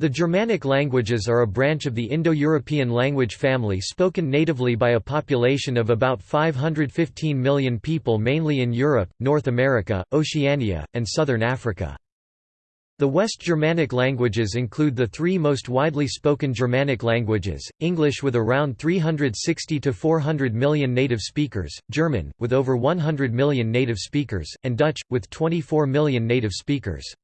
The Germanic languages are a branch of the Indo-European language family spoken natively by a population of about 515 million people mainly in Europe, North America, Oceania, and southern Africa. The West Germanic languages include the three most widely spoken Germanic languages, English with around 360 to 400 million native speakers, German, with over 100 million native speakers, and Dutch, with 24 million native speakers.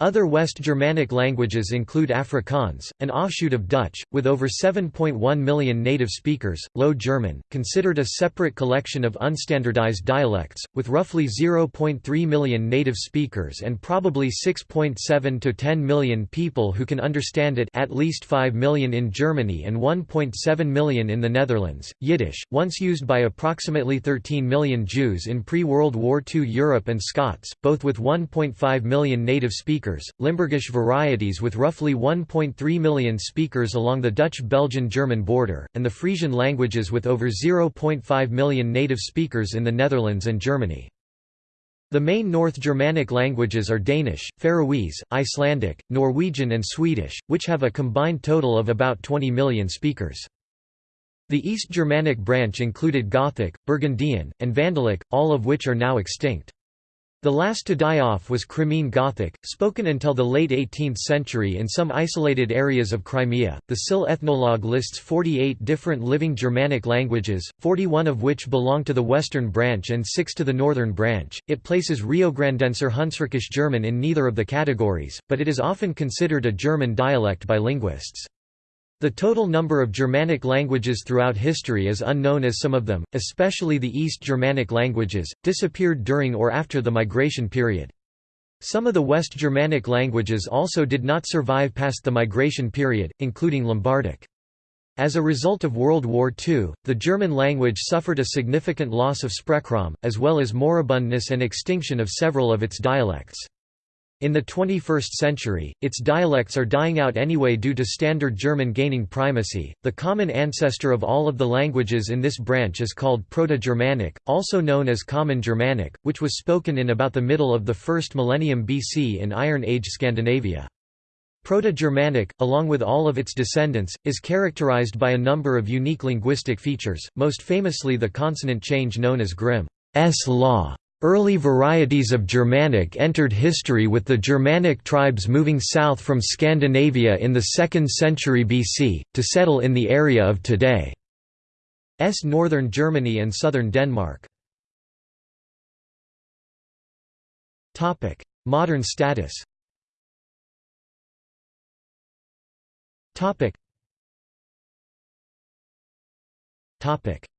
Other West Germanic languages include Afrikaans, an offshoot of Dutch, with over 7.1 million native speakers, Low German, considered a separate collection of unstandardized dialects, with roughly 0.3 million native speakers and probably 6.7 to 10 million people who can understand it at least 5 million in Germany and 1.7 million in the Netherlands. Yiddish, once used by approximately 13 million Jews in pre-World War II Europe and Scots, both with 1.5 million native speakers speakers, Limburgish varieties with roughly 1.3 million speakers along the Dutch-Belgian-German border, and the Frisian languages with over 0.5 million native speakers in the Netherlands and Germany. The main North Germanic languages are Danish, Faroese, Icelandic, Norwegian and Swedish, which have a combined total of about 20 million speakers. The East Germanic branch included Gothic, Burgundian, and Vandalic, all of which are now extinct. The last to die off was Crimean Gothic, spoken until the late 18th century in some isolated areas of Crimea. The SIL ethnologue lists 48 different living Germanic languages, 41 of which belong to the western branch and 6 to the northern branch. It places Riograndenser Hunsrückisch German in neither of the categories, but it is often considered a German dialect by linguists. The total number of Germanic languages throughout history is unknown as some of them, especially the East Germanic languages, disappeared during or after the migration period. Some of the West Germanic languages also did not survive past the migration period, including Lombardic. As a result of World War II, the German language suffered a significant loss of Sprechraum, as well as moribundness and extinction of several of its dialects. In the 21st century, its dialects are dying out anyway due to Standard German gaining primacy. The common ancestor of all of the languages in this branch is called Proto-Germanic, also known as Common Germanic, which was spoken in about the middle of the first millennium BC in Iron Age Scandinavia. Proto-Germanic, along with all of its descendants, is characterized by a number of unique linguistic features, most famously the consonant change known as Grimm's law. Early varieties of Germanic entered history with the Germanic tribes moving south from Scandinavia in the 2nd century BC, to settle in the area of today's northern Germany and southern Denmark. Modern status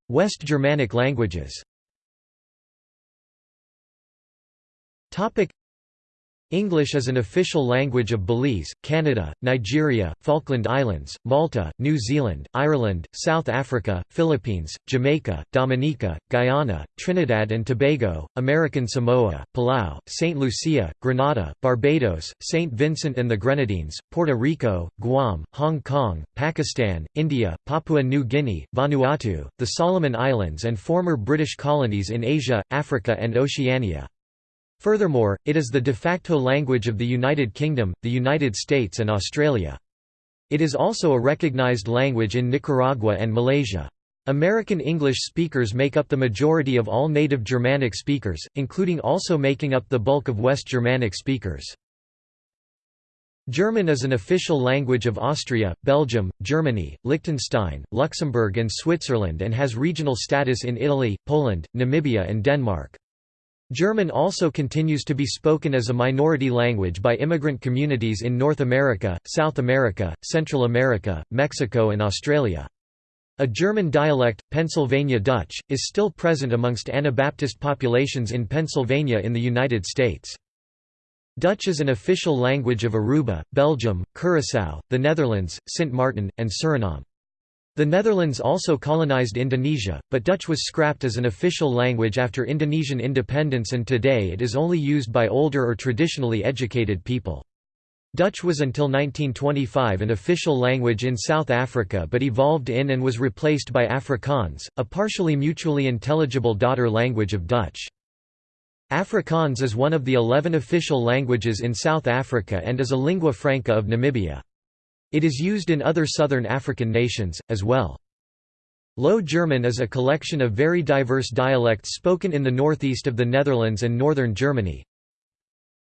West Germanic languages Topic English is an official language of Belize, Canada, Nigeria, Falkland Islands, Malta, New Zealand, Ireland, South Africa, Philippines, Jamaica, Dominica, Guyana, Trinidad and Tobago, American Samoa, Palau, St. Lucia, Grenada, Barbados, St. Vincent and the Grenadines, Puerto Rico, Guam, Hong Kong, Pakistan, India, Papua New Guinea, Vanuatu, the Solomon Islands and former British colonies in Asia, Africa and Oceania. Furthermore, it is the de facto language of the United Kingdom, the United States and Australia. It is also a recognized language in Nicaragua and Malaysia. American English speakers make up the majority of all native Germanic speakers, including also making up the bulk of West Germanic speakers. German is an official language of Austria, Belgium, Germany, Liechtenstein, Luxembourg and Switzerland and has regional status in Italy, Poland, Namibia and Denmark. German also continues to be spoken as a minority language by immigrant communities in North America, South America, Central America, Mexico and Australia. A German dialect, Pennsylvania Dutch, is still present amongst Anabaptist populations in Pennsylvania in the United States. Dutch is an official language of Aruba, Belgium, Curaçao, the Netherlands, Sint Maarten, and Suriname. The Netherlands also colonized Indonesia, but Dutch was scrapped as an official language after Indonesian independence and today it is only used by older or traditionally educated people. Dutch was until 1925 an official language in South Africa but evolved in and was replaced by Afrikaans, a partially mutually intelligible daughter language of Dutch. Afrikaans is one of the eleven official languages in South Africa and is a lingua franca of Namibia. It is used in other southern African nations, as well. Low German is a collection of very diverse dialects spoken in the northeast of the Netherlands and northern Germany.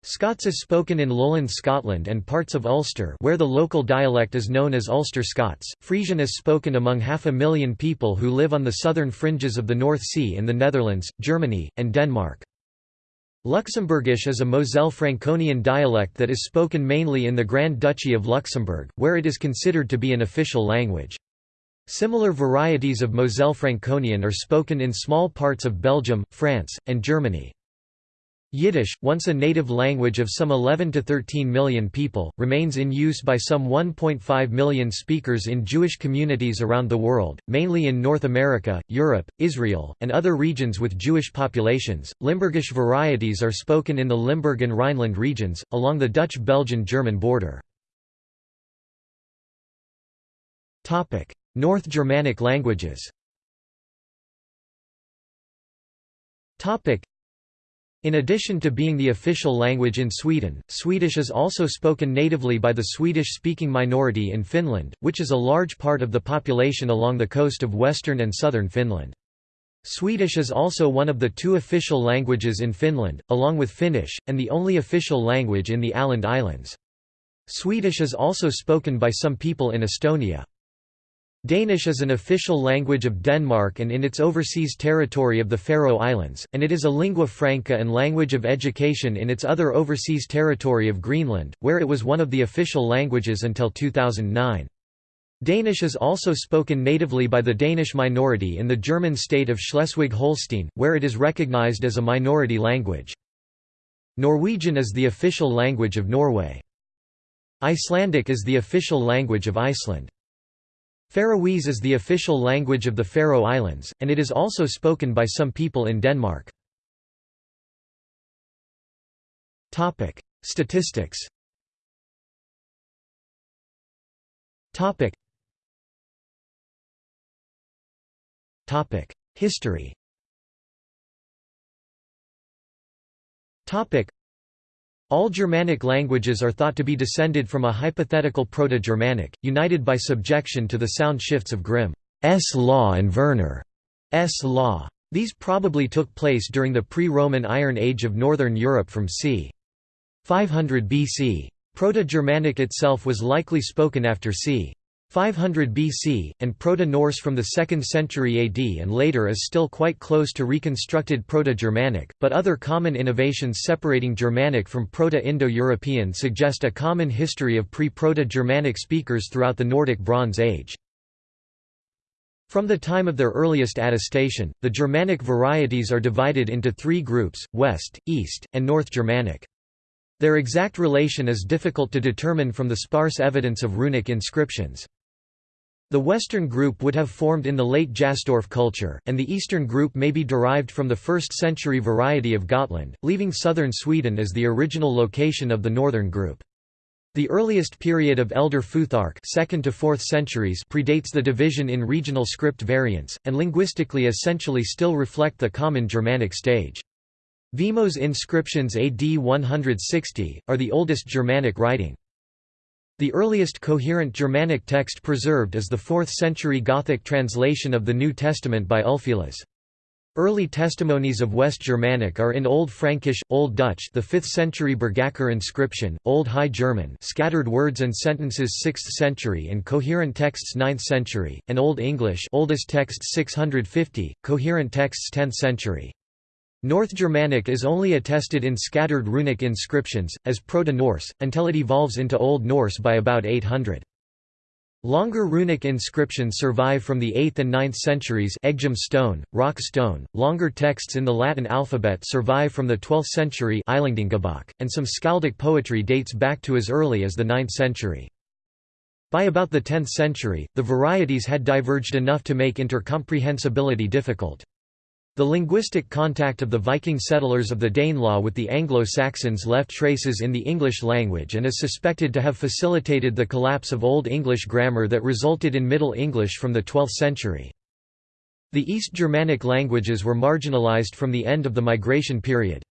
Scots is spoken in lowland Scotland and parts of Ulster where the local dialect is known as Ulster Scots. Frisian is spoken among half a million people who live on the southern fringes of the North Sea in the Netherlands, Germany, and Denmark. Luxembourgish is a Moselle Franconian dialect that is spoken mainly in the Grand Duchy of Luxembourg, where it is considered to be an official language. Similar varieties of Moselle Franconian are spoken in small parts of Belgium, France, and Germany. Yiddish, once a native language of some 11 to 13 million people, remains in use by some 1.5 million speakers in Jewish communities around the world, mainly in North America, Europe, Israel, and other regions with Jewish populations. Limburgish varieties are spoken in the Limburg and Rhineland regions, along the Dutch-Belgian-German border. North Germanic languages in addition to being the official language in Sweden, Swedish is also spoken natively by the Swedish-speaking minority in Finland, which is a large part of the population along the coast of western and southern Finland. Swedish is also one of the two official languages in Finland, along with Finnish, and the only official language in the Åland Islands. Swedish is also spoken by some people in Estonia. Danish is an official language of Denmark and in its overseas territory of the Faroe Islands, and it is a lingua franca and language of education in its other overseas territory of Greenland, where it was one of the official languages until 2009. Danish is also spoken natively by the Danish minority in the German state of Schleswig-Holstein, where it is recognized as a minority language. Norwegian is the official language of Norway. Icelandic is the official language of Iceland. Faroese is the official language of the Faroe Islands, and it is also spoken by some people in Denmark. Statistics History all Germanic languages are thought to be descended from a hypothetical Proto-Germanic, united by subjection to the sound shifts of Grimm's law and Verner's law. These probably took place during the pre-Roman Iron Age of northern Europe from c. 500 BC. Proto-Germanic itself was likely spoken after c. 500 BC, and Proto-Norse from the 2nd century AD and later is still quite close to reconstructed Proto-Germanic, but other common innovations separating Germanic from Proto-Indo-European suggest a common history of pre-Proto-Germanic speakers throughout the Nordic Bronze Age. From the time of their earliest attestation, the Germanic varieties are divided into three groups, West, East, and North Germanic. Their exact relation is difficult to determine from the sparse evidence of runic inscriptions. The Western group would have formed in the late Jastorf culture, and the Eastern group may be derived from the 1st century variety of Gotland, leaving southern Sweden as the original location of the Northern group. The earliest period of Elder Futhark 2nd to 4th centuries predates the division in regional script variants, and linguistically essentially still reflect the common Germanic stage. Vimos inscriptions AD 160, are the oldest Germanic writing. The earliest coherent Germanic text preserved is the 4th-century Gothic translation of the New Testament by Ulfilas. Early testimonies of West Germanic are in Old Frankish, Old Dutch, the 5th-century Bergakker inscription, Old High German, scattered words and sentences 6th century and coherent texts 9th century, and Old English, oldest text 650, coherent texts 10th century. North Germanic is only attested in scattered runic inscriptions, as Proto-Norse, until it evolves into Old Norse by about 800. Longer runic inscriptions survive from the 8th and 9th centuries Eggjum stone, Rök stone. Longer texts in the Latin alphabet survive from the 12th century and some skaldic poetry dates back to as early as the 9th century. By about the 10th century, the varieties had diverged enough to make intercomprehensibility difficult. The linguistic contact of the Viking settlers of the Danelaw with the Anglo-Saxons left traces in the English language and is suspected to have facilitated the collapse of Old English grammar that resulted in Middle English from the 12th century. The East Germanic languages were marginalized from the end of the migration period.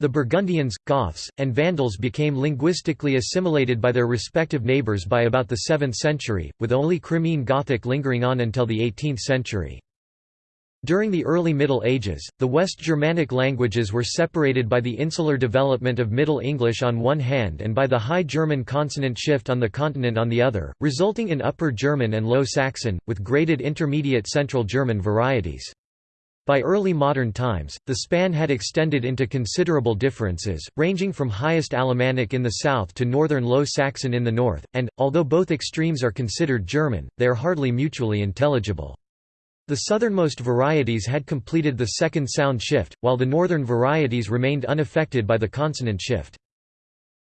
The Burgundians, Goths, and Vandals became linguistically assimilated by their respective neighbours by about the 7th century, with only Crimean Gothic lingering on until the 18th century. During the early Middle Ages, the West Germanic languages were separated by the insular development of Middle English on one hand and by the High German consonant shift on the continent on the other, resulting in Upper German and Low Saxon, with graded intermediate Central German varieties. By early modern times, the span had extended into considerable differences, ranging from highest Alemannic in the south to northern Low Saxon in the north, and, although both extremes are considered German, they are hardly mutually intelligible. The southernmost varieties had completed the second sound shift, while the northern varieties remained unaffected by the consonant shift.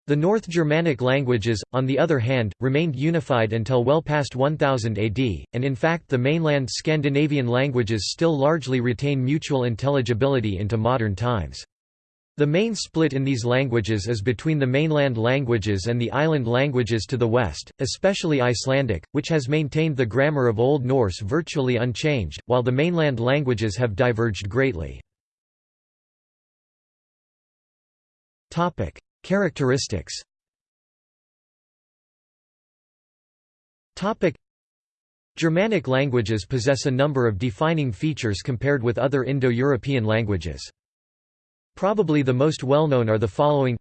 The North Germanic languages, on the other hand, remained unified until well past 1000 AD, and in fact the mainland Scandinavian languages still largely retain mutual intelligibility into modern times. The main split in these languages is between the mainland languages and the island languages to the west, especially Icelandic, which has maintained the grammar of Old Norse virtually unchanged, while the mainland languages have diverged greatly. Characteristics Germanic languages possess a number of defining features compared with other Indo-European languages. Probably the most well-known are the following.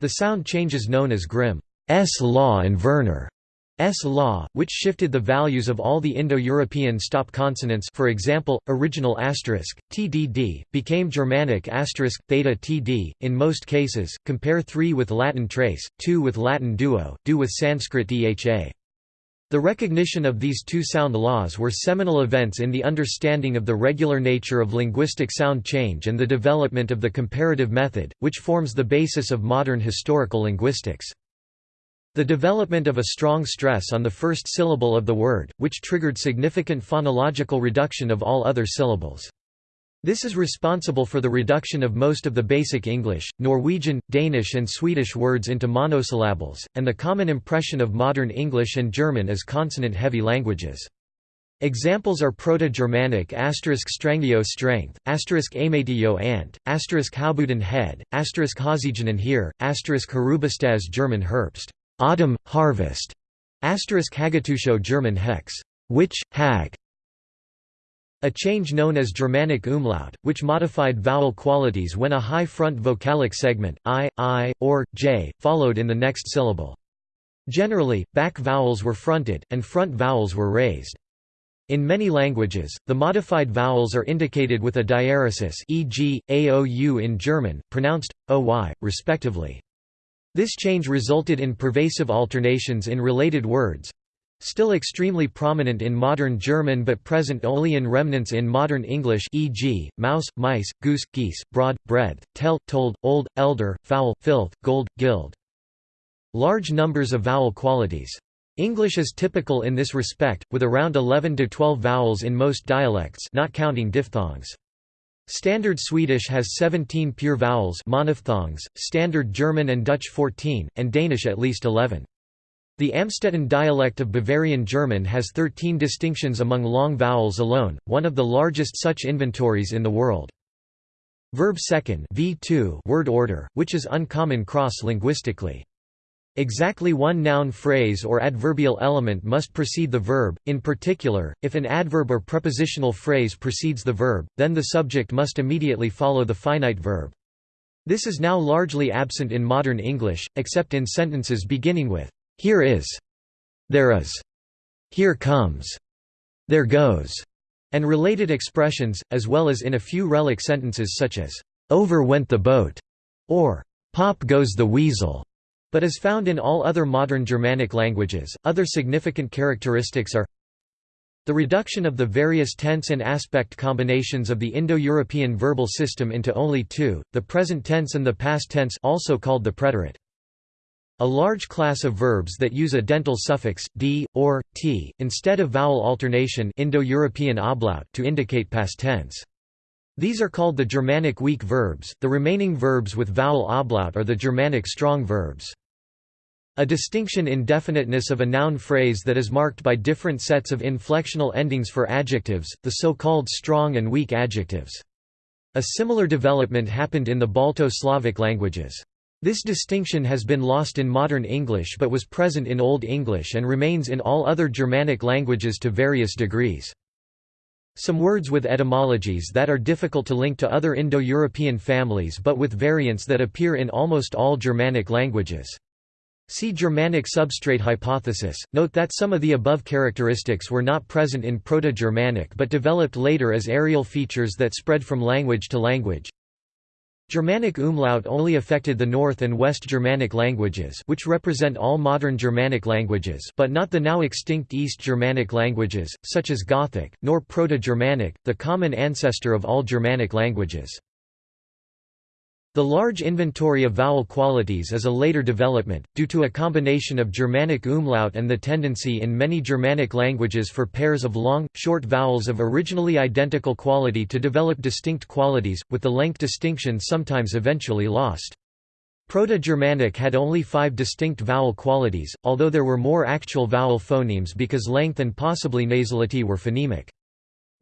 The sound changes known as Grimm's law and Verner's law, which shifted the values of all the Indo-European stop consonants. For example, original asterisk, tdd, became Germanic asterisk, theta td, in most cases, compare 3 with Latin trace, 2 with Latin duo, do with Sanskrit dha. The recognition of these two sound laws were seminal events in the understanding of the regular nature of linguistic sound change and the development of the comparative method, which forms the basis of modern historical linguistics. The development of a strong stress on the first syllable of the word, which triggered significant phonological reduction of all other syllables. This is responsible for the reduction of most of the basic English, Norwegian, Danish and Swedish words into monosyllables, and the common impression of modern English and German as consonant-heavy languages. Examples are Proto-Germanic asterisk strangio strength, asterisk amatio ant, asterisk haubuden head, asterisk hasigenen here, asterisk harubastaz German Herbst, autumn, harvest, asterisk hagetusho German hex, witch, hag, a change known as Germanic umlaut, which modified vowel qualities when a high front vocalic segment, i, i, or, j, followed in the next syllable. Generally, back vowels were fronted, and front vowels were raised. In many languages, the modified vowels are indicated with a diaeresis e.g., aou in German, pronounced, oy, respectively. This change resulted in pervasive alternations in related words, Still extremely prominent in modern German but present only in remnants in modern English e.g., mouse, mice, goose, geese, broad, breadth, tell, told, old, elder, foul, filth, gold, gild. Large numbers of vowel qualities. English is typical in this respect, with around 11 to 12 vowels in most dialects not counting diphthongs. Standard Swedish has 17 pure vowels monophthongs, Standard German and Dutch 14, and Danish at least 11. The Amstetten dialect of Bavarian German has 13 distinctions among long vowels alone, one of the largest such inventories in the world. Verb second v2 word order, which is uncommon cross-linguistically. Exactly one noun phrase or adverbial element must precede the verb, in particular, if an adverb or prepositional phrase precedes the verb, then the subject must immediately follow the finite verb. This is now largely absent in modern English, except in sentences beginning with here is, there is, here comes, there goes, and related expressions, as well as in a few relic sentences such as, over went the boat, or pop goes the weasel, but is found in all other modern Germanic languages. Other significant characteristics are the reduction of the various tense and aspect combinations of the Indo-European verbal system into only two, the present tense and the past tense also called the preterite. A large class of verbs that use a dental suffix, d, or, t, instead of vowel alternation Indo-European ablaut to indicate past tense. These are called the Germanic weak verbs, the remaining verbs with vowel ablaut are the Germanic strong verbs. A distinction in definiteness of a noun phrase that is marked by different sets of inflectional endings for adjectives, the so-called strong and weak adjectives. A similar development happened in the Balto-Slavic languages. This distinction has been lost in modern English but was present in Old English and remains in all other Germanic languages to various degrees. Some words with etymologies that are difficult to link to other Indo-European families but with variants that appear in almost all Germanic languages. See Germanic substrate hypothesis. Note that some of the above characteristics were not present in Proto-Germanic but developed later as areal features that spread from language to language. Germanic umlaut only affected the North and West Germanic languages which represent all modern Germanic languages but not the now extinct East Germanic languages, such as Gothic, nor Proto-Germanic, the common ancestor of all Germanic languages. The large inventory of vowel qualities is a later development, due to a combination of Germanic umlaut and the tendency in many Germanic languages for pairs of long, short vowels of originally identical quality to develop distinct qualities, with the length distinction sometimes eventually lost. Proto-Germanic had only five distinct vowel qualities, although there were more actual vowel phonemes because length and possibly nasality were phonemic.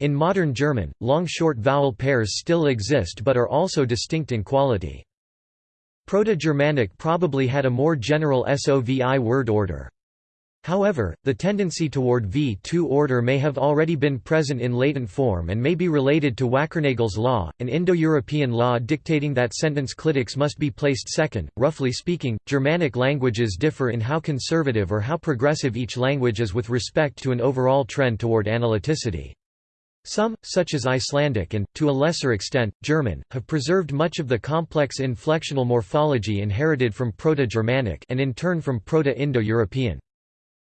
In modern German, long-short vowel pairs still exist but are also distinct in quality. Proto-Germanic probably had a more general SOVI word order. However, the tendency toward V2 order may have already been present in latent form and may be related to Wackernagel's law, an Indo-European law dictating that sentence clitics must be placed second. Roughly speaking, Germanic languages differ in how conservative or how progressive each language is with respect to an overall trend toward analyticity. Some, such as Icelandic and, to a lesser extent, German, have preserved much of the complex inflectional morphology inherited from Proto-Germanic and in turn from Proto-Indo-European.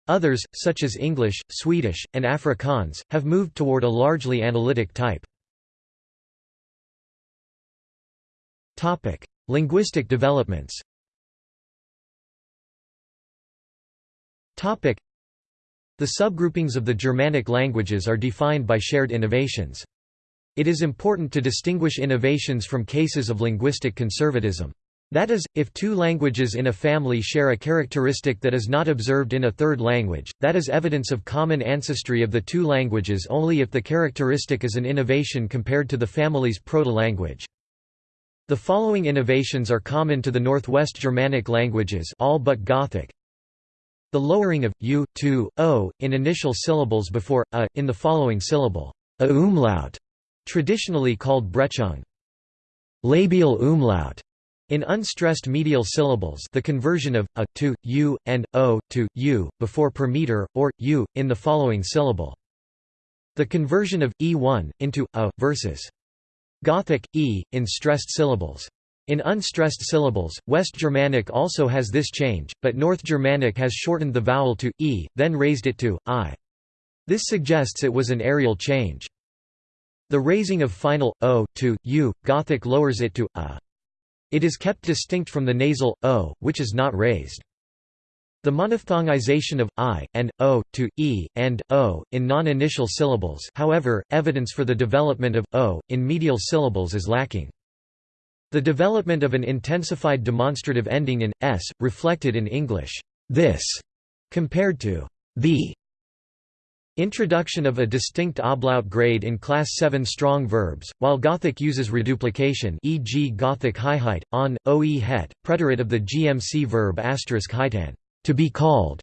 Others, such as English, Swedish, and Afrikaans, have moved toward a largely analytic type. Linguistic developments the subgroupings of the Germanic languages are defined by shared innovations. It is important to distinguish innovations from cases of linguistic conservatism. That is, if two languages in a family share a characteristic that is not observed in a third language, that is evidence of common ancestry of the two languages only if the characteristic is an innovation compared to the family's proto-language. The following innovations are common to the Northwest Germanic languages all but Gothic, the lowering of u, to, o, in initial syllables before a, in the following syllable, a umlaut, traditionally called Brechung. Labial umlaut, in unstressed medial syllables the conversion of a to u and o to u before per meter or u in the following syllable. The conversion of e1 into a versus Gothic e in stressed syllables. In unstressed syllables, West Germanic also has this change, but North Germanic has shortened the vowel to e, then raised it to i. This suggests it was an areal change. The raising of final o to u, Gothic lowers it to a. It is kept distinct from the nasal o, which is not raised. The monophthongization of i and o to e and o in non-initial syllables, however, evidence for the development of o in medial syllables is lacking. The development of an intensified demonstrative ending in s, reflected in English, this, compared to the. Introduction of a distinct ablaut grade in class 7 strong verbs, while Gothic uses reduplication e.g. Gothic highheit, on, oe het, preterite of the GMC verb heitan, to be called,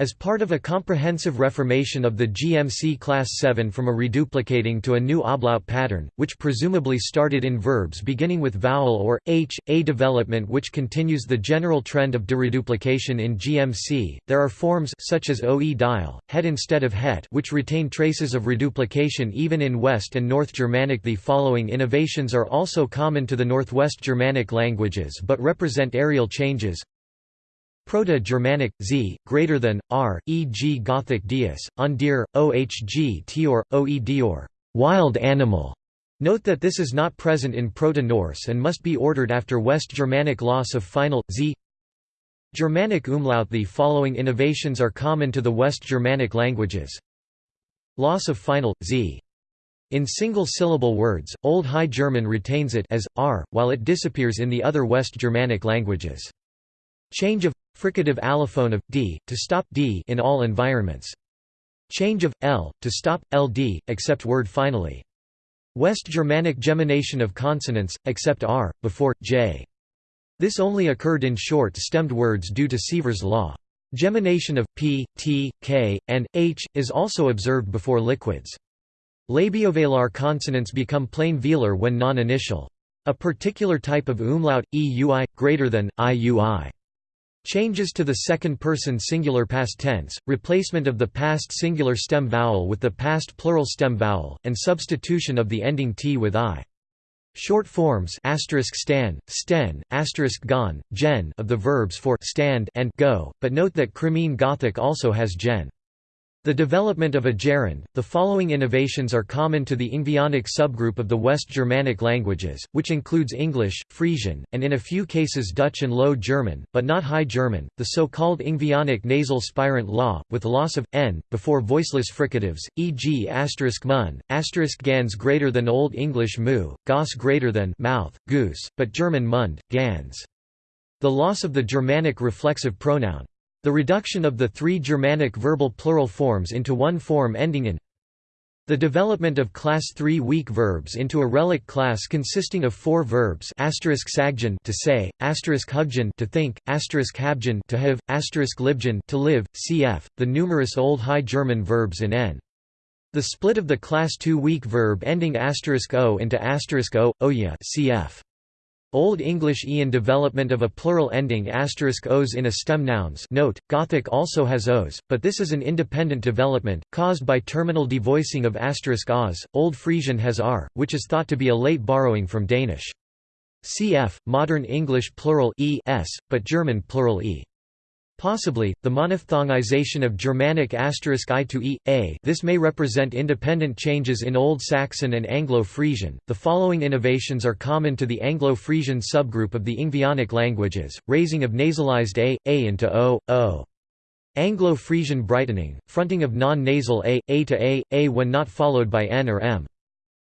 as part of a comprehensive reformation of the GMC Class 7 from a reduplicating to a new ablaut pattern, which presumably started in verbs beginning with vowel or, h, a development which continues the general trend of dereduplication in GMC, there are forms such as oe dial, instead of het which retain traces of reduplication even in West and North Germanic. The following innovations are also common to the Northwest Germanic languages but represent areal changes Proto-Germanic, z, greater than, r, e.g. Gothic dies, on deer, ohg tior, oe dior, wild animal. Note that this is not present in Proto-Norse and must be ordered after West Germanic loss of final, z. Germanic umlaut The following innovations are common to the West Germanic languages. Loss of final, z. In single-syllable words, Old High German retains it as, r, while it disappears in the other West Germanic languages. Change of fricative allophone of d to stop d in all environments. Change of l to stop ld except word finally. West Germanic gemination of consonants, except r, before, j. This only occurred in short-stemmed words due to Sievers' law. Gemination of p, t, k, and h is also observed before liquids. Labiovelar consonants become plain velar when non-initial. A particular type of umlaut, eui, greater than, iui. Changes to the second-person singular past tense, replacement of the past singular stem vowel with the past plural stem vowel, and substitution of the ending t with i. Short forms stan, sten, gon, gen of the verbs for stand and go, but note that Crimean Gothic also has gen. The development of a gerund. The following innovations are common to the Ingvaeonic subgroup of the West Germanic languages, which includes English, Frisian, and in a few cases Dutch and Low German, but not High German, the so-called Ingvaeonic nasal spirant law, with loss of n before voiceless fricatives, e.g. asterisk mun, asterisk gans greater than Old English mu, gos greater than mouth, goose, but German mund, gans. The loss of the Germanic reflexive pronoun the reduction of the three Germanic verbal plural forms into one form ending in the development of class 3 weak verbs into a relic class consisting of four verbs sagjan to say, hugjan to think, habjan to have, libjan to live, cf. the numerous Old High German verbs in n. The split of the class 2 weak verb ending o into o, oya cf. Old English ian development of a plural ending asterisk os in a stem nouns note, Gothic also has os, but this is an independent development, caused by terminal devoicing of asterisk os. Old Frisian has r, which is thought to be a late borrowing from Danish. Cf. Modern English plural e s, but German plural e. Possibly, the monophthongization of Germanic asterisk i to e, a this may represent independent changes in Old Saxon and Anglo-Frisian. The following innovations are common to the Anglo-Frisian subgroup of the Ingvaeonic languages, raising of nasalized a, a into o, o. Anglo-Frisian brightening, fronting of non-nasal a, a to a, a when not followed by n or m.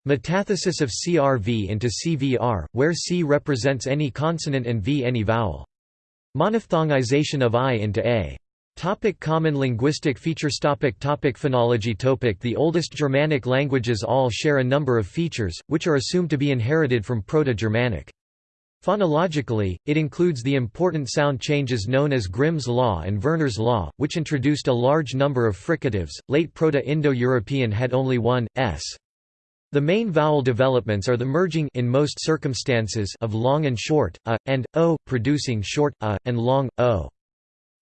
Metathesis of crv into cvr, where c represents any consonant and v any vowel. Monophthongization of I into A. Topic common linguistic features topic topic Phonology topic The oldest Germanic languages all share a number of features, which are assumed to be inherited from Proto-Germanic. Phonologically, it includes the important sound changes known as Grimm's law and Verner's law, which introduced a large number of fricatives. Late Proto-Indo-European had only one, s. The main vowel developments are the merging in most circumstances of long and short, a, and, o, producing short, a, and long, o.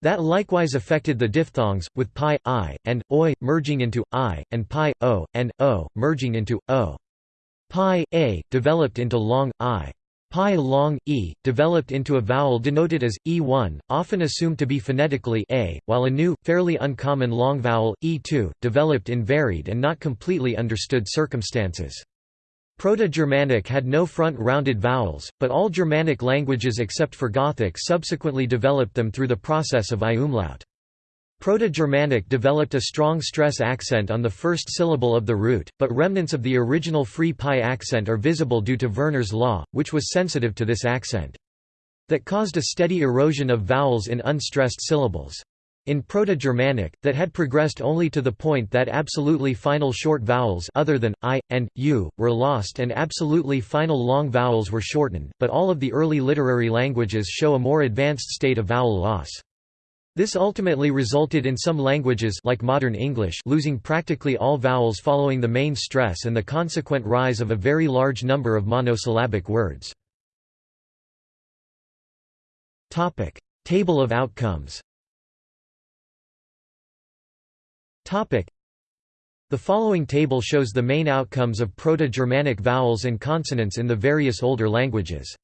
That likewise affected the diphthongs, with pi, i, and, oi, merging into, i, and pi, o, and, o, merging into, o. Pi, a, developed into long, i. Pi long, e, developed into a vowel denoted as, e1, often assumed to be phonetically a, while a new, fairly uncommon long vowel, e2, developed in varied and not completely understood circumstances. Proto-Germanic had no front-rounded vowels, but all Germanic languages except for Gothic subsequently developed them through the process of I umlaut. Proto-Germanic developed a strong stress accent on the first syllable of the root, but remnants of the original free pi accent are visible due to Verner's law, which was sensitive to this accent. That caused a steady erosion of vowels in unstressed syllables. In Proto-Germanic, that had progressed only to the point that absolutely final short vowels other than i and u were lost and absolutely final long vowels were shortened, but all of the early literary languages show a more advanced state of vowel loss. This ultimately resulted in some languages like modern English losing practically all vowels following the main stress and the consequent rise of a very large number of monosyllabic words. Topic: Table of outcomes. Topic: The following table shows the main outcomes of Proto-Germanic vowels and consonants in the various older languages.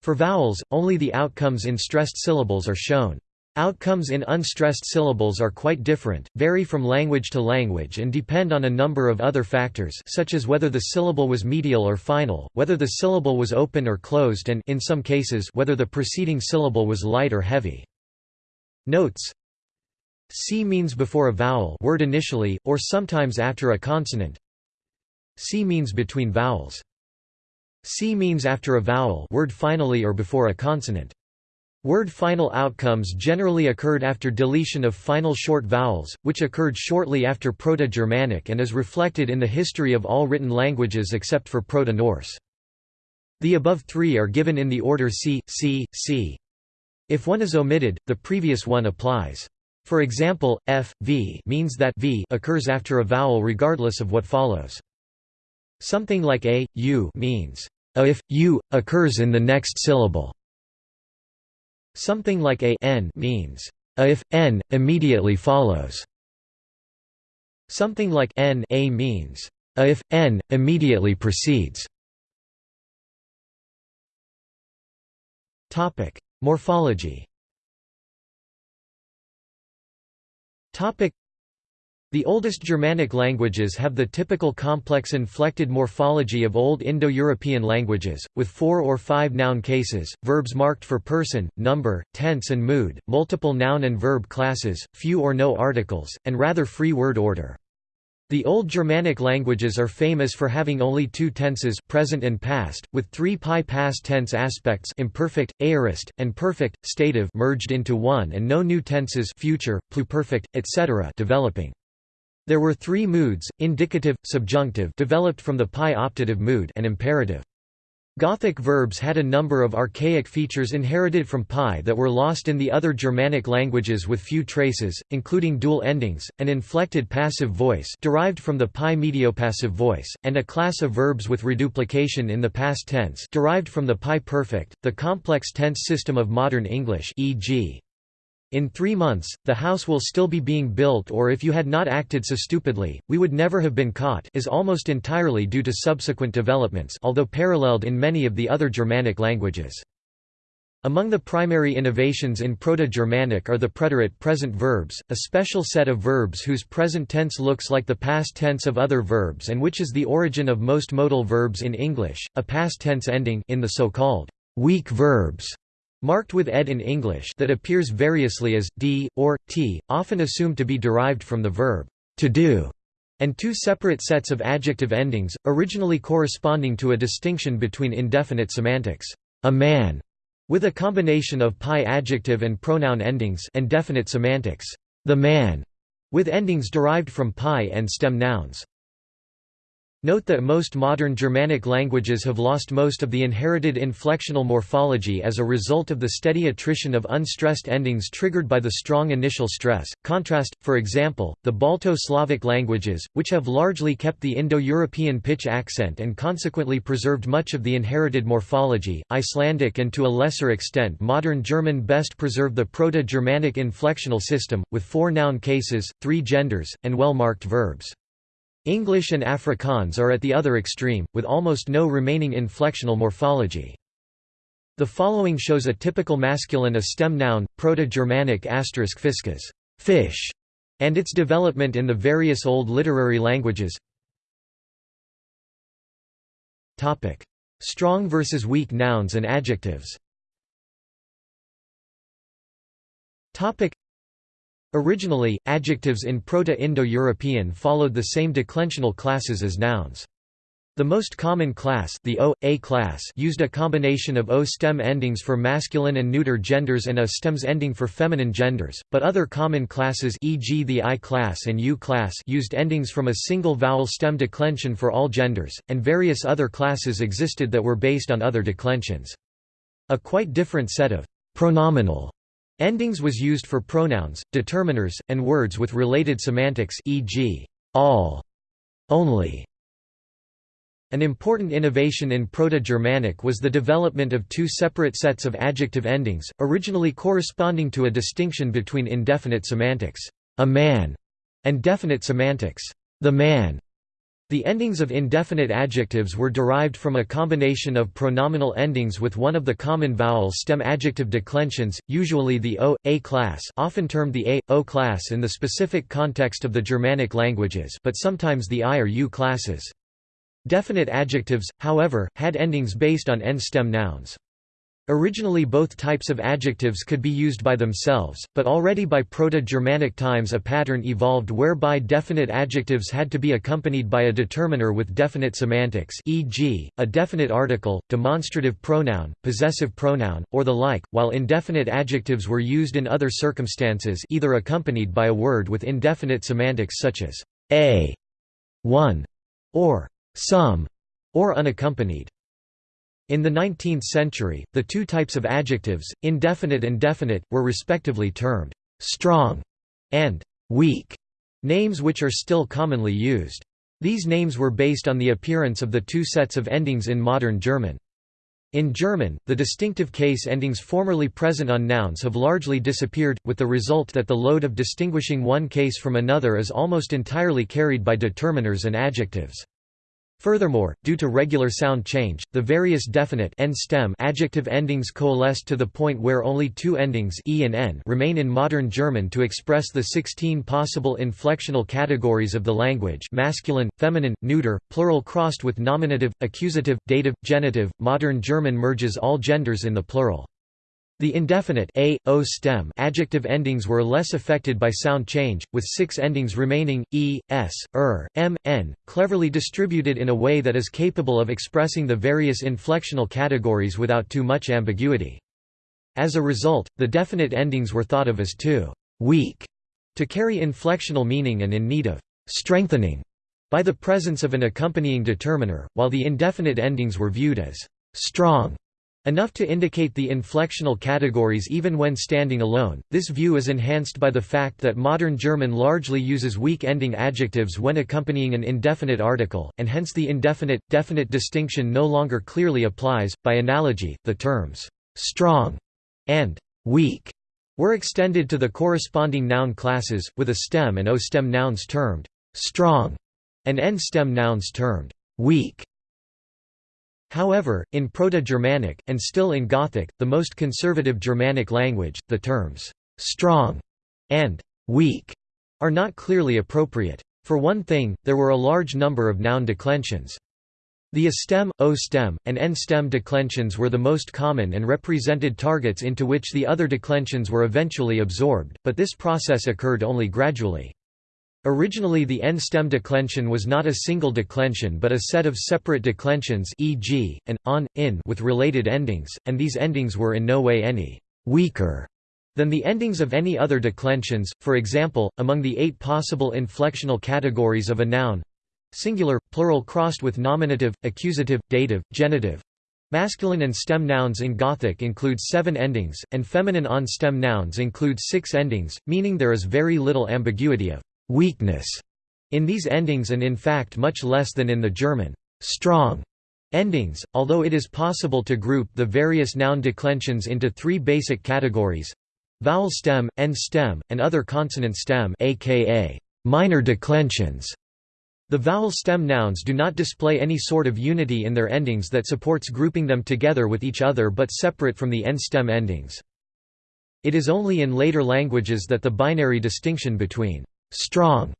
For vowels, only the outcomes in stressed syllables are shown. Outcomes in unstressed syllables are quite different, vary from language to language and depend on a number of other factors such as whether the syllable was medial or final, whether the syllable was open or closed and in some cases whether the preceding syllable was light or heavy. Notes C means before a vowel word initially, or sometimes after a consonant. C means between vowels. C means after a vowel word finally or before a consonant. Word final outcomes generally occurred after deletion of final short vowels, which occurred shortly after Proto-Germanic and is reflected in the history of all written languages except for Proto-Norse. The above three are given in the order C, C, C. If one is omitted, the previous one applies. For example, f, v means that v occurs after a vowel regardless of what follows. Something like a, u means a if, u, occurs in the next syllable. Something like a n means a if n immediately follows. Something like n a means a if n immediately precedes. Topic: Morphology. Topic: the oldest Germanic languages have the typical complex inflected morphology of Old Indo-European languages, with four or five noun cases, verbs marked for person, number, tense and mood, multiple noun and verb classes, few or no articles, and rather free word order. The Old Germanic languages are famous for having only two tenses present and past, with three pi past tense aspects imperfect, aorist, and perfect, stative merged into one and no new tenses future, pluperfect, etc. developing. There were three moods, indicative, subjunctive developed from the pi optative mood and imperative. Gothic verbs had a number of archaic features inherited from pi that were lost in the other Germanic languages with few traces, including dual endings, an inflected passive voice derived from the pi mediopassive voice, and a class of verbs with reduplication in the past tense derived from the pi perfect, the complex tense system of modern English e.g. In three months, the house will still be being built or if you had not acted so stupidly, we would never have been caught is almost entirely due to subsequent developments although paralleled in many of the other Germanic languages. Among the primary innovations in Proto-Germanic are the preterite present verbs, a special set of verbs whose present tense looks like the past tense of other verbs and which is the origin of most modal verbs in English, a past tense ending in the so-called weak verbs marked with ed in English that appears variously as d or t, often assumed to be derived from the verb to do, and two separate sets of adjective endings, originally corresponding to a distinction between indefinite semantics, a man, with a combination of pi adjective and pronoun endings, and definite semantics, the man, with endings derived from pi and stem nouns. Note that most modern Germanic languages have lost most of the inherited inflectional morphology as a result of the steady attrition of unstressed endings triggered by the strong initial stress. Contrast, for example, the Balto-Slavic languages, which have largely kept the Indo-European pitch accent and consequently preserved much of the inherited morphology. Icelandic and to a lesser extent modern German best preserve the Proto-Germanic inflectional system, with four noun cases, three genders, and well-marked verbs. English and Afrikaans are at the other extreme, with almost no remaining inflectional morphology. The following shows a typical masculine a stem noun, Proto-Germanic asterisk fiscus fish", and its development in the various Old literary languages. Strong versus weak nouns and adjectives Originally, adjectives in Proto-Indo-European followed the same declensional classes as nouns. The most common class, the O, A class used a combination of O stem endings for masculine and neuter genders and A stems ending for feminine genders, but other common classes e.g. the I class and U class used endings from a single vowel stem declension for all genders, and various other classes existed that were based on other declensions. A quite different set of pronominal Endings was used for pronouns, determiners, and words with related semantics e.g., all, only. An important innovation in Proto-Germanic was the development of two separate sets of adjective endings, originally corresponding to a distinction between indefinite semantics, a man, and definite semantics, the man. The endings of indefinite adjectives were derived from a combination of pronominal endings with one of the common vowel stem adjective declensions, usually the O, A class often termed the A, O class in the specific context of the Germanic languages but sometimes the I or U classes. Definite adjectives, however, had endings based on N stem nouns. Originally both types of adjectives could be used by themselves, but already by Proto-Germanic times a pattern evolved whereby definite adjectives had to be accompanied by a determiner with definite semantics e.g., a definite article, demonstrative pronoun, possessive pronoun, or the like, while indefinite adjectives were used in other circumstances either accompanied by a word with indefinite semantics such as a, one, or some, or unaccompanied. In the 19th century, the two types of adjectives, indefinite and definite, were respectively termed «strong» and «weak», names which are still commonly used. These names were based on the appearance of the two sets of endings in modern German. In German, the distinctive case endings formerly present on nouns have largely disappeared, with the result that the load of distinguishing one case from another is almost entirely carried by determiners and adjectives. Furthermore, due to regular sound change, the various definite n stem adjective endings coalesced to the point where only two endings e and n remain in modern German to express the 16 possible inflectional categories of the language masculine, feminine, neuter, plural crossed with nominative, accusative, dative, genitive. Modern German merges all genders in the plural. The indefinite a, o stem adjective endings were less affected by sound change, with six endings remaining, e, s, er, m, n, cleverly distributed in a way that is capable of expressing the various inflectional categories without too much ambiguity. As a result, the definite endings were thought of as too weak to carry inflectional meaning and in need of strengthening by the presence of an accompanying determiner, while the indefinite endings were viewed as strong Enough to indicate the inflectional categories even when standing alone. This view is enhanced by the fact that modern German largely uses weak ending adjectives when accompanying an indefinite article, and hence the indefinite definite distinction no longer clearly applies. By analogy, the terms strong and weak were extended to the corresponding noun classes, with a stem and o stem nouns termed strong and n stem nouns termed weak. However, in Proto-Germanic, and still in Gothic, the most conservative Germanic language, the terms «strong» and «weak» are not clearly appropriate. For one thing, there were a large number of noun declensions. The a stem, o stem, and n stem declensions were the most common and represented targets into which the other declensions were eventually absorbed, but this process occurred only gradually. Originally the n-stem declension was not a single declension but a set of separate declensions e.g., an, on, in with related endings, and these endings were in no way any «weaker» than the endings of any other declensions, for example, among the eight possible inflectional categories of a noun singular, plural crossed with nominative, accusative, dative, genitive, Masculine an stem nouns in Gothic include seven endings, and feminine on-stem nouns include six endings, meaning there is very little ambiguity of weakness in these endings and in fact much less than in the German strong endings, although it is possible to group the various noun declensions into three basic categories vowel stem, n stem, and other consonant stem aka minor declensions. The vowel stem nouns do not display any sort of unity in their endings that supports grouping them together with each other but separate from the n stem endings. It is only in later languages that the binary distinction between strong,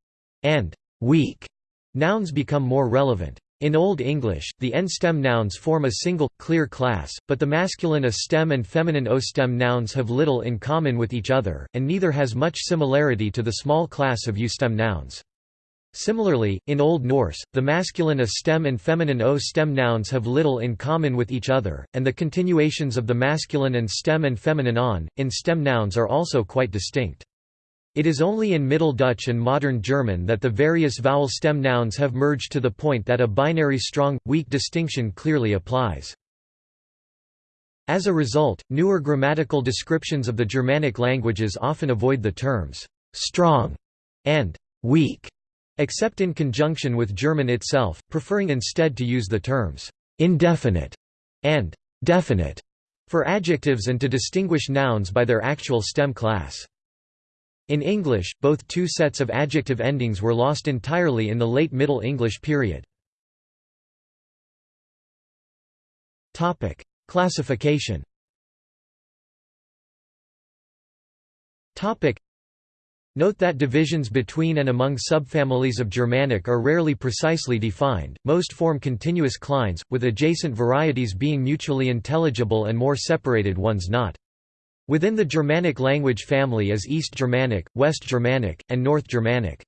and weak nouns become more relevant. In Old English, the n-stem nouns form a single, clear class, but the masculine a-stem and feminine o-stem nouns have little in common with each other, and neither has much similarity to the small class of u-stem nouns. Similarly, in Old Norse, the masculine a-stem and feminine o-stem nouns have little in common with each other, and the continuations of the masculine and stem and feminine on, in stem nouns are also quite distinct. It is only in Middle Dutch and Modern German that the various vowel stem nouns have merged to the point that a binary strong-weak distinction clearly applies. As a result, newer grammatical descriptions of the Germanic languages often avoid the terms «strong» and «weak», except in conjunction with German itself, preferring instead to use the terms «indefinite» and «definite» for adjectives and to distinguish nouns by their actual stem class. In English, both two sets of adjective endings were lost entirely in the late Middle English period. Classification Note that divisions between and among subfamilies of Germanic are rarely precisely defined, most form continuous clines, with adjacent varieties being mutually intelligible and more separated ones not. Within the Germanic language family is East Germanic, West Germanic, and North Germanic.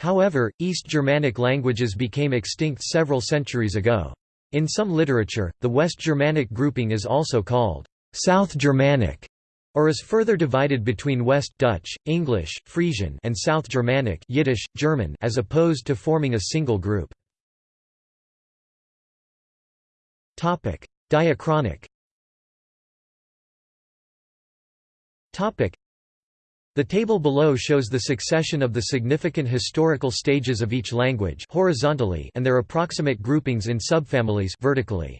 However, East Germanic languages became extinct several centuries ago. In some literature, the West Germanic grouping is also called South Germanic or is further divided between West Dutch, English, Frisian and South Germanic Yiddish, German as opposed to forming a single group. Diachronic the table below shows the succession of the significant historical stages of each language horizontally and their approximate groupings in subfamilies vertically.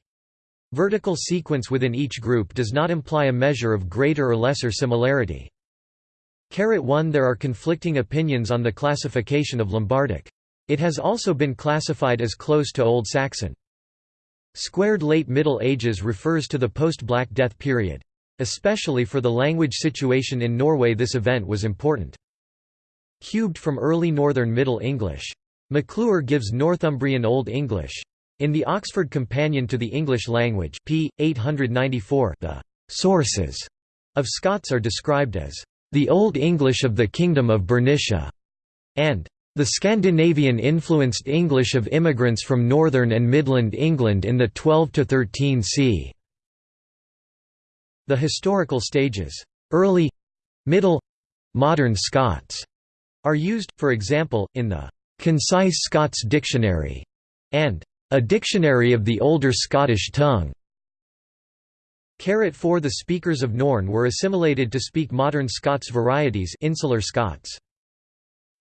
Vertical sequence within each group does not imply a measure of greater or lesser similarity. 1 There are conflicting opinions on the classification of Lombardic. It has also been classified as close to Old Saxon. Squared Late Middle Ages refers to the post-Black Death period. Especially for the language situation in Norway this event was important. Cubed from early Northern Middle English. McClure gives Northumbrian Old English. In the Oxford Companion to the English Language p. 894, the «sources» of Scots are described as «the Old English of the Kingdom of Bernicia» and «the Scandinavian-influenced English of immigrants from northern and midland England in the 12–13 c. The historical stages early, middle, modern Scots are used, for example, in the Concise Scots Dictionary and a Dictionary of the Older Scottish Tongue. 4 The speakers of Norn were assimilated to speak modern Scots varieties insular Scots.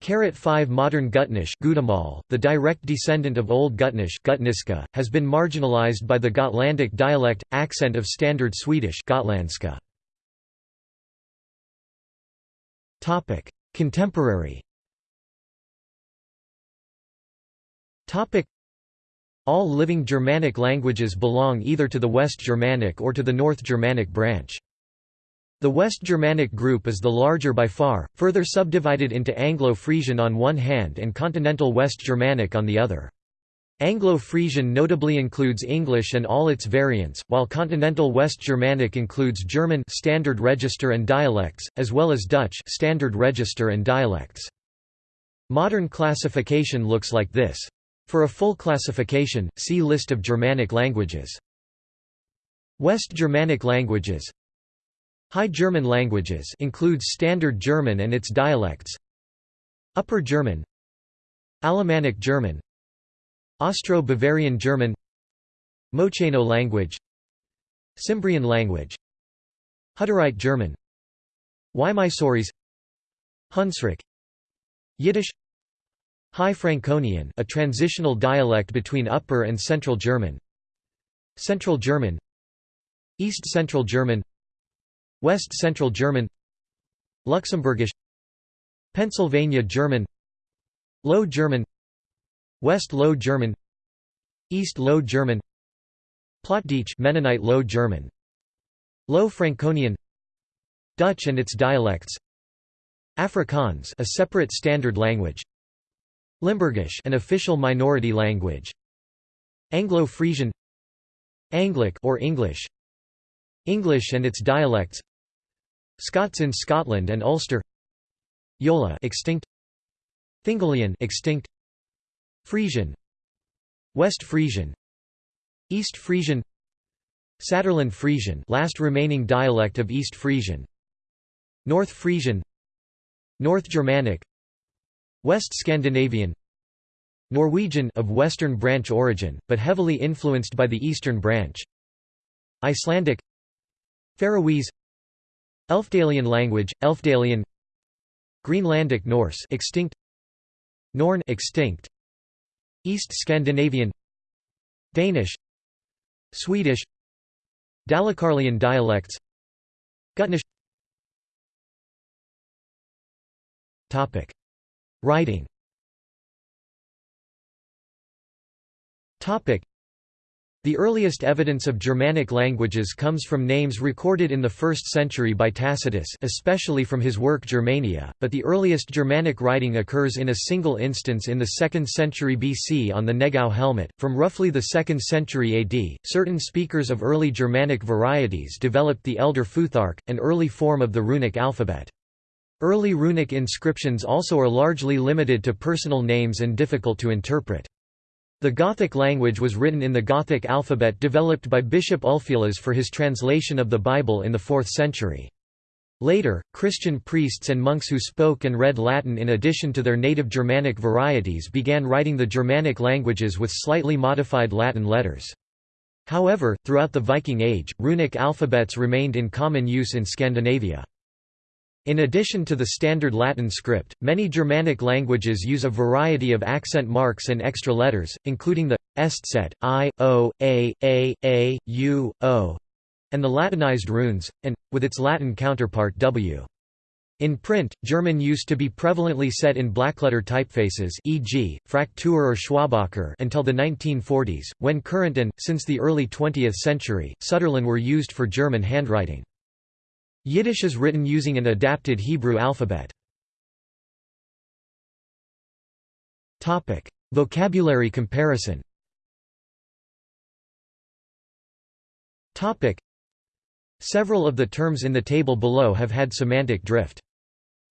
5 Modern Gutnish the direct descendant of Old Gutnish Gutniska, has been marginalized by the Gotlandic dialect, accent of Standard Swedish Gotlandska. Contemporary all living Germanic languages belong either to the West Germanic or to the North Germanic branch. The West Germanic group is the larger by far, further subdivided into Anglo-Frisian on one hand and Continental West Germanic on the other. Anglo-Frisian notably includes English and all its variants, while Continental West Germanic includes German standard register and dialects, as well as Dutch standard register and dialects. Modern classification looks like this. For a full classification, see List of Germanic languages. West Germanic languages High German languages includes Standard German and its dialects. Upper German Alemannic German Austro-Bavarian German Mocheno language Cimbrian language Hutterite German Wymysorys Hunsrück Yiddish High Franconian a transitional dialect between Upper and Central German Central German East Central German West Central German Luxembourgish Pennsylvania German Low German West Low German East Low German Plattdeutsch Mennonite Low German Low Franconian Dutch and its dialects Afrikaans a separate standard language Limburgish an official minority language Anglo-Frisian Anglic or English English and its dialects Scots in Scotland and Ulster. Yola extinct. Fingallian extinct. Frisian. West Frisian. East Frisian. Saterland Frisian last remaining dialect of East Frisian. North Frisian. North Germanic. West Scandinavian. Norwegian of Western Branch origin, but heavily influenced by the Eastern Branch. Icelandic. Faroese Elfdalian language, Elfdalian. Greenlandic Norse extinct. Norn extinct. East Scandinavian. Danish. Swedish. Dalecarlian dialects. Gutnish. Topic. Writing The earliest evidence of Germanic languages comes from names recorded in the 1st century by Tacitus especially from his work Germania, but the earliest Germanic writing occurs in a single instance in the 2nd century BC on the Negau helmet. From roughly the 2nd century AD, certain speakers of early Germanic varieties developed the Elder Futhark, an early form of the runic alphabet. Early runic inscriptions also are largely limited to personal names and difficult to interpret. The Gothic language was written in the Gothic alphabet developed by Bishop Ulfilas for his translation of the Bible in the 4th century. Later, Christian priests and monks who spoke and read Latin in addition to their native Germanic varieties began writing the Germanic languages with slightly modified Latin letters. However, throughout the Viking Age, runic alphabets remained in common use in Scandinavia. In addition to the standard Latin script, many Germanic languages use a variety of accent marks and extra letters, including the eszett, I, O, A, A, A, U, O, and the Latinized runes, and, with its Latin counterpart W. In print, German used to be prevalently set in blackletter typefaces e.g., Fraktur or Schwabacher until the 1940s, when Kurrent and, since the early 20th century, Sütterlin were used for German handwriting. Yiddish is written using an adapted Hebrew alphabet. Topic: Vocabulary comparison Topic: Several of the terms in the table below have had semantic drift.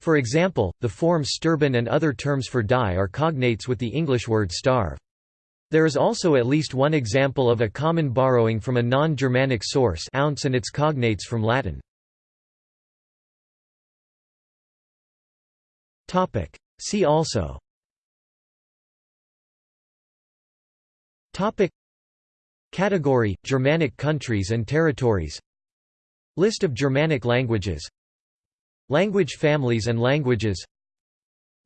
For example, the forms sturban and other terms for die are cognates with the English word starve. There is also at least one example of a common borrowing from a non-Germanic source ounce and its cognates from Latin. Topic. See also. Topic. Category: Germanic countries and territories. List of Germanic languages. Language families and languages.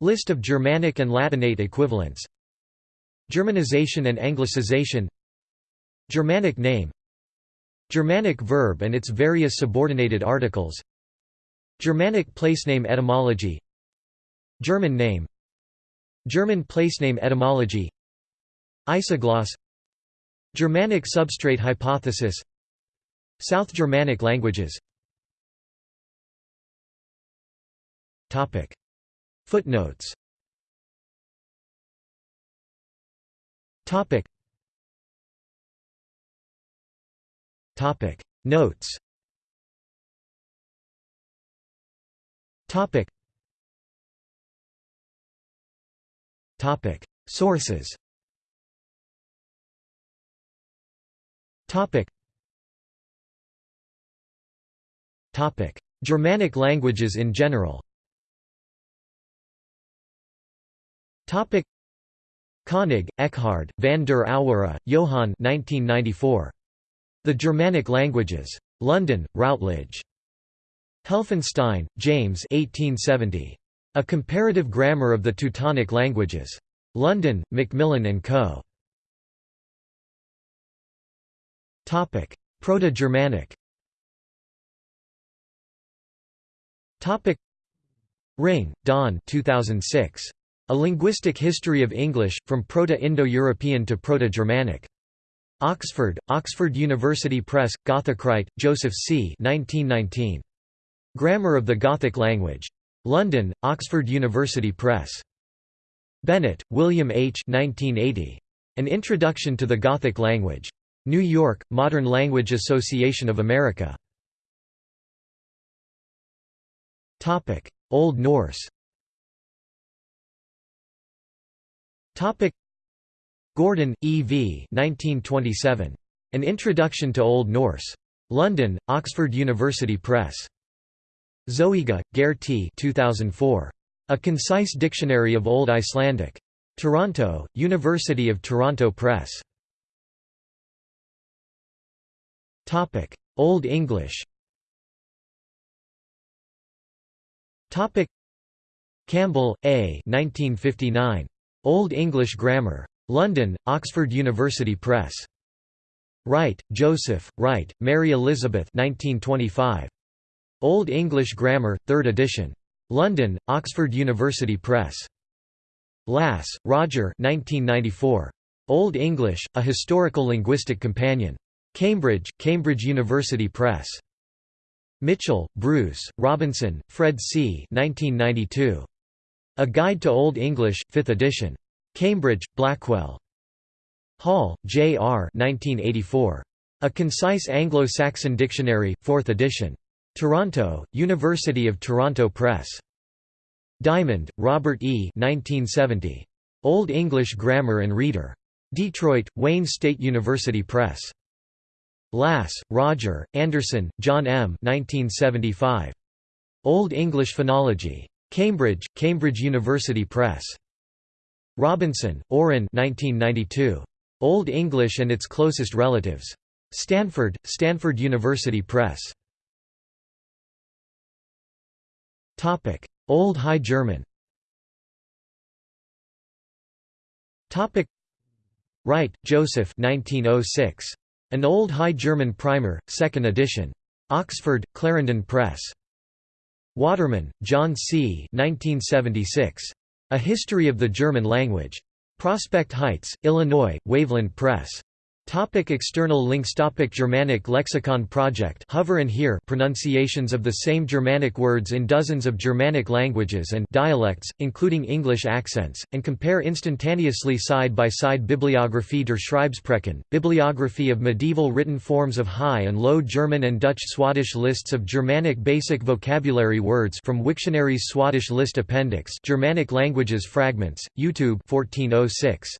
List of Germanic and Latinate equivalents. Germanization and Anglicization. Germanic name. Germanic verb and its various subordinated articles. Germanic placename etymology German name German placename etymology Isogloss Germanic substrate hypothesis South Germanic languages. Footnotes. Topic. Topic. Notes Sources Germanic languages in general Koenig, Eckhard, van der Auwera, Johan 1994. The Germanic Languages. London, Routledge. Helfenstein, James 1870. A Comparative Grammar of the Teutonic Languages. London, Macmillan & Co. Proto-Germanic Ringe, Don 2006. A Linguistic History of English, From Proto-Indo-European to Proto-Germanic. Oxford, Oxford University Press, Gothic Wright, Joseph C. 1919. Grammar of the Gothic Language. London, Oxford University Press. Bennett, William H. 1980. An Introduction to the Gothic Language. New York, Modern Language Association of America. Old Norse Gordon, E. V. 1927. An Introduction to Old Norse. London, Oxford University Press. Zoëga, Geir T. 2004. A Concise Dictionary of Old Icelandic. Toronto, University of Toronto Press. Old English Campbell, A. 1959. Old English Grammar. London, Oxford University Press. Wright, Joseph, Wright, Mary Elizabeth 1925. Old English Grammar, 3rd edition. London, Oxford University Press. Lass, Roger 1994. Old English, A Historical Linguistic Companion. Cambridge, Cambridge University Press. Mitchell, Bruce, Robinson, Fred C. 1992. A Guide to Old English, 5th edition. Cambridge, Blackwell. Hall, J. R. 1984. A Concise Anglo-Saxon Dictionary, 4th edition. Toronto, University of Toronto Press. Diamond, Robert E. 1970. Old English Grammar and Reader. Detroit, Wayne State University Press. Lass, Roger, Anderson, John M. 1975. Old English Phonology. Cambridge, Cambridge University Press. Robinson, Orrin 1992. Old English and its Closest Relatives. Stanford, Stanford University Press. Old High German Topic: Wright, Joseph 1906. An Old High German Primer, 2nd edition. Oxford, Clarendon Press. Waterman, John C. 1976. A History of the German Language. Prospect Heights, Illinois, Waveland Press. Topic external links Topic Germanic Lexicon Project Hover and hear pronunciations of the same Germanic words in dozens of Germanic languages and dialects, including English accents, and compare instantaneously side-by-side Bibliography der Schreibsprachen, bibliography of medieval written forms of High and Low German and Dutch Swadesh lists of Germanic basic vocabulary words from Wiktionary's Swadesh list appendix Germanic languages fragments, YouTube 1406.